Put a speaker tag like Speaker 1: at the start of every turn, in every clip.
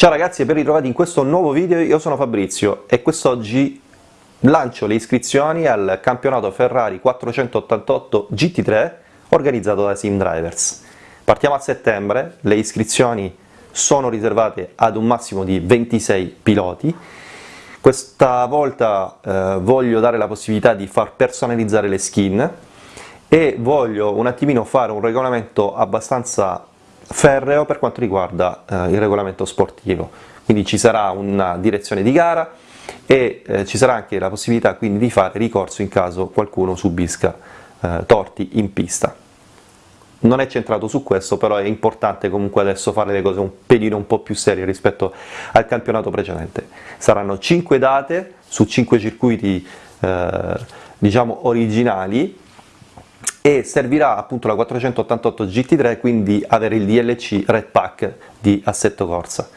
Speaker 1: Ciao ragazzi e ben ritrovati in questo nuovo video, io sono Fabrizio e quest'oggi lancio le iscrizioni al campionato Ferrari 488 GT3 organizzato da Sim Drivers. Partiamo a settembre, le iscrizioni sono riservate ad un massimo di 26 piloti, questa volta eh, voglio dare la possibilità di far personalizzare le skin e voglio un attimino fare un regolamento abbastanza ferreo per quanto riguarda eh, il regolamento sportivo, quindi ci sarà una direzione di gara e eh, ci sarà anche la possibilità quindi di fare ricorso in caso qualcuno subisca eh, torti in pista. Non è centrato su questo, però è importante comunque adesso fare le cose un pelino un po' più serie rispetto al campionato precedente. Saranno 5 date su 5 circuiti eh, diciamo originali e servirà appunto la 488 GT3 quindi avere il DLC Red Pack di assetto corsa.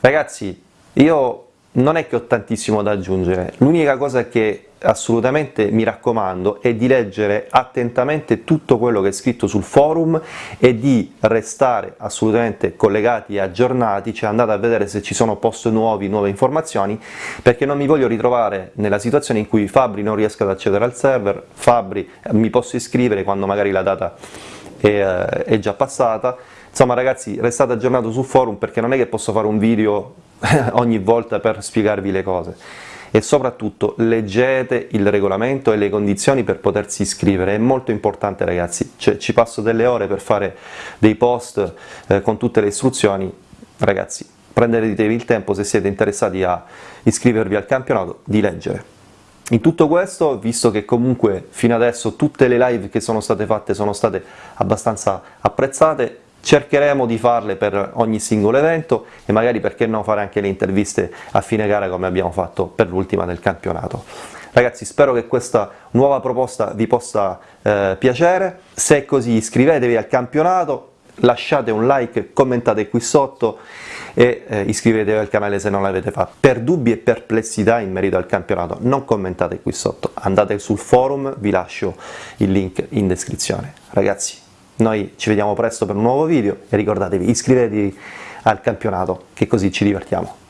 Speaker 1: Ragazzi, io non è che ho tantissimo da aggiungere, l'unica cosa che assolutamente mi raccomando è di leggere attentamente tutto quello che è scritto sul forum e di restare assolutamente collegati e aggiornati, cioè andate a vedere se ci sono post nuovi, nuove informazioni, perché non mi voglio ritrovare nella situazione in cui Fabri non riesca ad accedere al server, Fabri mi posso iscrivere quando magari la data è, eh, è già passata, insomma ragazzi restate aggiornati sul forum perché non è che posso fare un video ogni volta per spiegarvi le cose e soprattutto leggete il regolamento e le condizioni per potersi iscrivere, è molto importante ragazzi, cioè, ci passo delle ore per fare dei post eh, con tutte le istruzioni, ragazzi prendetevi il tempo se siete interessati a iscrivervi al campionato di leggere. In tutto questo, visto che comunque fino adesso tutte le live che sono state fatte sono state abbastanza apprezzate, cercheremo di farle per ogni singolo evento e magari perché no fare anche le interviste a fine gara come abbiamo fatto per l'ultima del campionato. Ragazzi spero che questa nuova proposta vi possa eh, piacere, se è così iscrivetevi al campionato, lasciate un like, commentate qui sotto e eh, iscrivetevi al canale se non l'avete fatto. Per dubbi e perplessità in merito al campionato non commentate qui sotto, andate sul forum, vi lascio il link in descrizione. Ragazzi noi ci vediamo presto per un nuovo video e ricordatevi iscrivetevi al campionato che così ci divertiamo.